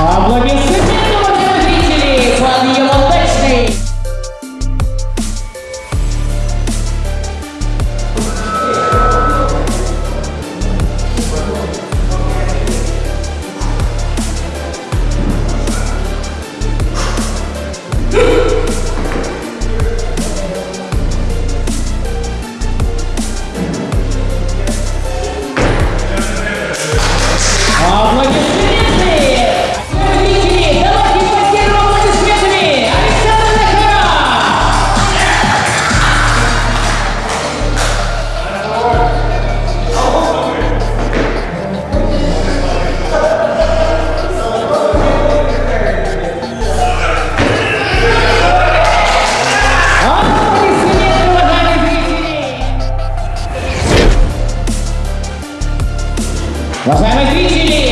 Аплодисменты! Rafael Vicini.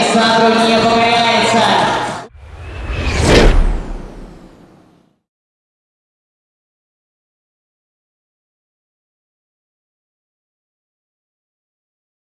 Alexandro